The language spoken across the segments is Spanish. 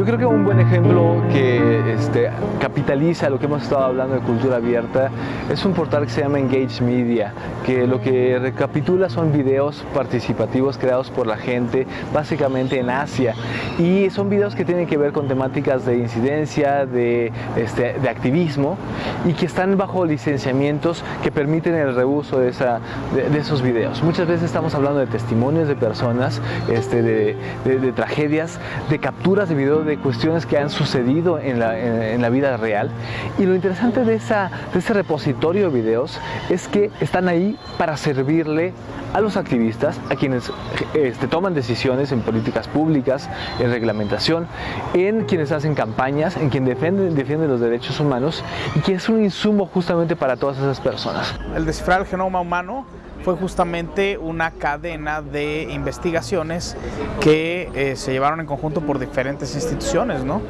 Yo creo que un buen ejemplo que este, capitaliza lo que hemos estado hablando de cultura abierta es un portal que se llama Engage Media, que lo que recapitula son videos participativos creados por la gente, básicamente en Asia, y son videos que tienen que ver con temáticas de incidencia, de, este, de activismo, y que están bajo licenciamientos que permiten el reuso de, esa, de, esos videos. Muchas veces estamos hablando de testimonios de personas, este, de, de tragedias, de capturas de videos de cuestiones que han sucedido en la, en, la vida real. Y lo interesante de, esa, de ese repositorio de videos es que están ahí para servirle a los activistas, a quienes este, toman decisiones en políticas públicas, en reglamentación, en quienes hacen campañas, en quienes defienden, defienden los derechos humanos y que es un insumo justamente para todas esas personas. El descifrar el genoma humano fue justamente una cadena de investigaciones que eh, se llevaron en conjunto por diferentes instituciones, ¿no?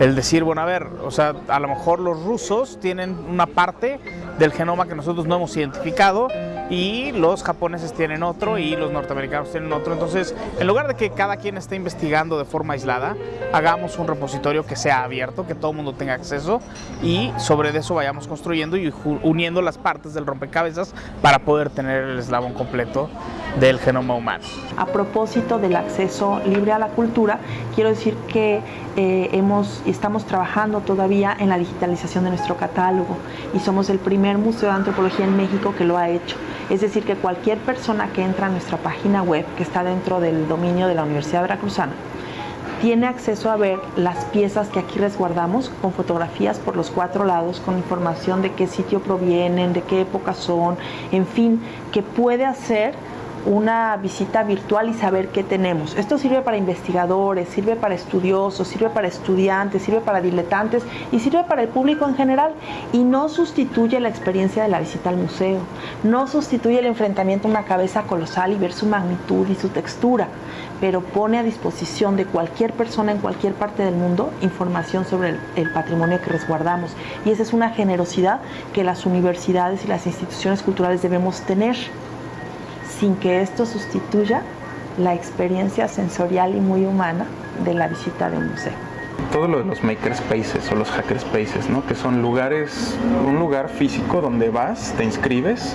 El decir, bueno, a ver, o sea, a lo mejor los rusos tienen una parte del genoma que nosotros no hemos identificado y los japoneses tienen otro y los norteamericanos tienen otro. Entonces, en lugar de que cada quien esté investigando de forma aislada, hagamos un repositorio que sea abierto, que todo el mundo tenga acceso y sobre eso vayamos construyendo y uniendo las partes del rompecabezas para poder tener el eslabón completo del genoma humano. A propósito del acceso libre a la cultura, quiero decir que eh, hemos, estamos trabajando todavía en la digitalización de nuestro catálogo y somos el primer museo de antropología en México que lo ha hecho. Es decir, que cualquier persona que entra a nuestra página web, que está dentro del dominio de la Universidad Veracruzana, tiene acceso a ver las piezas que aquí resguardamos con fotografías por los cuatro lados, con información de qué sitio provienen, de qué época son, en fin, que puede hacer una visita virtual y saber qué tenemos. Esto sirve para investigadores, sirve para estudiosos, sirve para estudiantes, sirve para diletantes y sirve para el público en general. Y no sustituye la experiencia de la visita al museo, no sustituye el enfrentamiento a una cabeza colosal y ver su magnitud y su textura, pero pone a disposición de cualquier persona en cualquier parte del mundo información sobre el, el patrimonio que resguardamos. Y esa es una generosidad que las universidades y las instituciones culturales debemos tener sin que esto sustituya la experiencia sensorial y muy humana de la visita de un museo. Todo lo de los makerspaces o los hackerspaces, ¿no? que son lugares, un lugar físico donde vas, te inscribes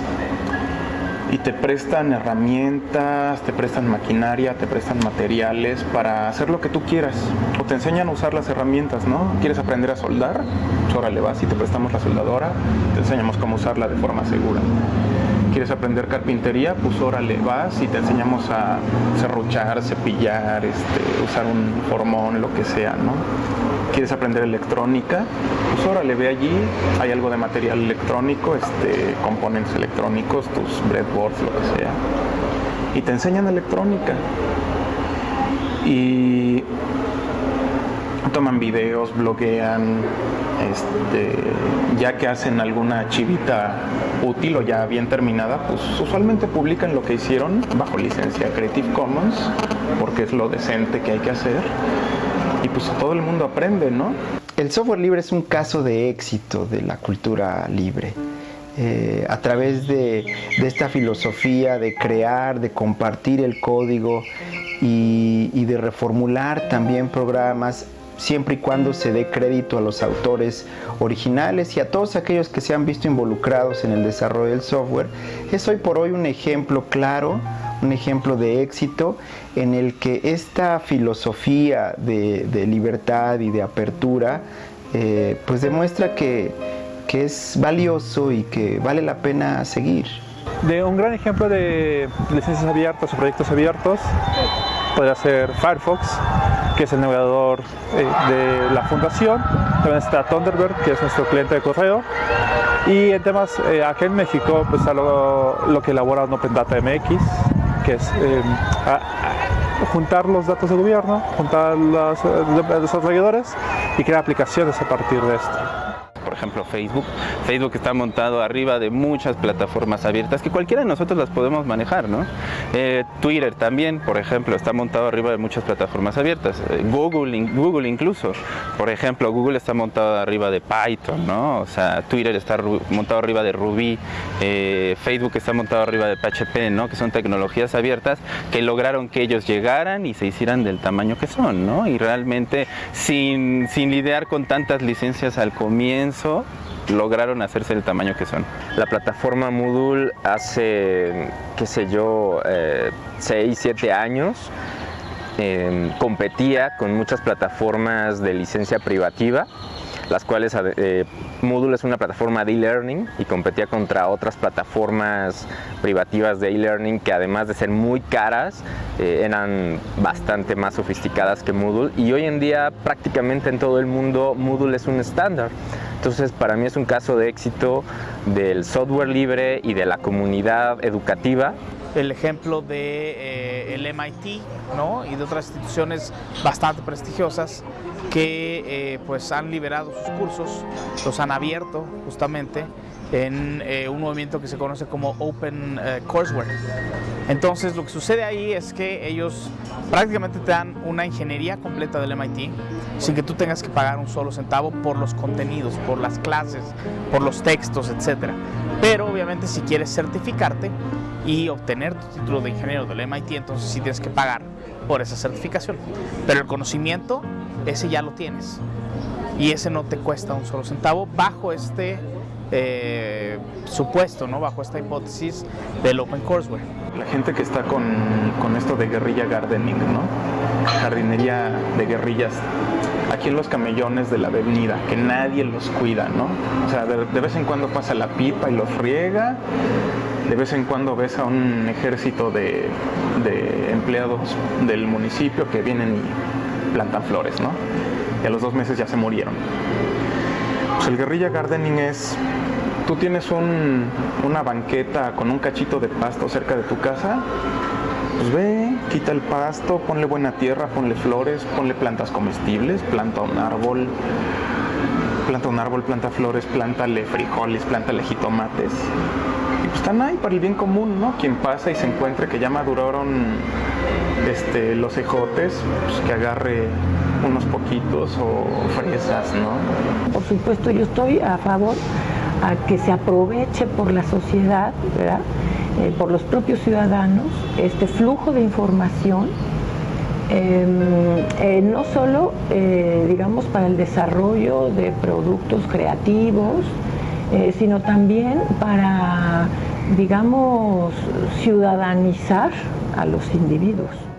y te prestan herramientas, te prestan maquinaria, te prestan materiales para hacer lo que tú quieras. O te enseñan a usar las herramientas, ¿no? ¿Quieres aprender a soldar? Pues órale vas y te prestamos la soldadora, te enseñamos cómo usarla de forma segura quieres aprender carpintería, pues órale, vas y te enseñamos a serruchar, cepillar, este, usar un formón, lo que sea, ¿no? ¿Quieres aprender electrónica? Pues órale, ve allí, hay algo de material electrónico, este, componentes electrónicos, tus breadboards, lo que sea. Y te enseñan electrónica. Y toman videos, bloguean, este, ya que hacen alguna chivita útil o ya bien terminada, pues usualmente publican lo que hicieron bajo licencia Creative Commons, porque es lo decente que hay que hacer, y pues todo el mundo aprende, ¿no? El software libre es un caso de éxito de la cultura libre. Eh, a través de, esta filosofía de crear, de compartir el código y de reformular también programas siempre y cuando se dé crédito a los autores originales y a todos aquellos que se han visto involucrados en el desarrollo del software, es hoy por hoy un ejemplo claro, un ejemplo de éxito en el que esta filosofía de, libertad y de apertura eh, pues demuestra que, que es valioso y que vale la pena seguir. De un gran ejemplo de licencias abiertas o proyectos abiertos podría ser Firefox, que es el navegador eh, de la fundación. También está Thunderbird, que es nuestro cliente de correo. Y en temas, eh, aquí en México, pues está lo, que elabora Open Data MX, que es em, juntar los datos de gobierno, juntar los desarrolladores y crear aplicaciones a partir de esto por ejemplo Facebook. Facebook está montado arriba de muchas plataformas abiertas que cualquiera de nosotros las podemos manejar, ¿no? Eh, Twitter también, por ejemplo, está montado arriba de muchas plataformas abiertas. Eh, Google, Google incluso, por ejemplo, Google está montado arriba de Python, ¿no? O sea, Twitter está montado arriba de Ruby, eh, Facebook está montado arriba de PHP, ¿no? Que son tecnologías abiertas que lograron que ellos llegaran y se hicieran del tamaño que son, ¿no? Y realmente sin, sin lidiar con tantas licencias al comienzo, lograron hacerse el tamaño que son. La plataforma Moodle hace, qué sé yo, 6, eh, 7 años em, competía con muchas plataformas de licencia privativa las cuales eh, Moodle es una plataforma de e-learning y competía contra otras plataformas privativas de e-learning que además de ser muy caras eh, eran bastante más sofisticadas que Moodle y hoy en día prácticamente en todo el mundo Moodle es un estándar. Entonces, para mí es un caso de éxito del software libre y de la comunidad educativa. El ejemplo de eh, MIT ¿no? y de otras instituciones bastante prestigiosas que eh, pues han liberado sus cursos, los han abierto justamente en eh, un movimiento que se conoce como Open Courseware. Entonces lo que sucede ahí es que ellos prácticamente te dan una ingeniería completa del MIT sin que tú tengas que pagar un solo centavo por los contenidos, por las clases, por los textos, etc. Pero obviamente si quieres certificarte y obtener tu título de ingeniero del MIT, entonces sí tienes que pagar por esa certificación. Pero el conocimiento, ese ya lo tienes. Y ese no te cuesta un solo centavo bajo este eh, supuesto, ¿no? bajo esta hipótesis del Open Courseware. La gente que está con, con esto de guerrilla gardening, ¿no? jardinería de guerrillas, aquí en los camellones de la avenida, que nadie los cuida, ¿no? O sea, de, vez en cuando pasa la pipa y los riega, de vez en cuando ves a un ejército de, de empleados del municipio que vienen y plantan flores, ¿no? Y a los dos meses ya se murieron. Pues el guerrilla gardening es tú tienes una banqueta con un cachito de pasto cerca de tu casa, pues ve, quita el pasto, ponle buena tierra, ponle flores, ponle plantas comestibles, planta un árbol, planta un árbol, planta flores, plántale frijoles, plántale jitomates. Y pues están ahí para el bien común, ¿no? Quien pasa y se encuentre que ya maduraron este, los ejotes, pues que agarre unos poquitos o fresas, ¿no? Por supuesto, yo estoy a favor a que se aproveche por la sociedad, ¿verdad? Eh, por los propios ciudadanos, este flujo de información, em, eh, no solo, eh, digamos, para el desarrollo de productos creativos, sino también para, digamos, ciudadanizar a los individuos.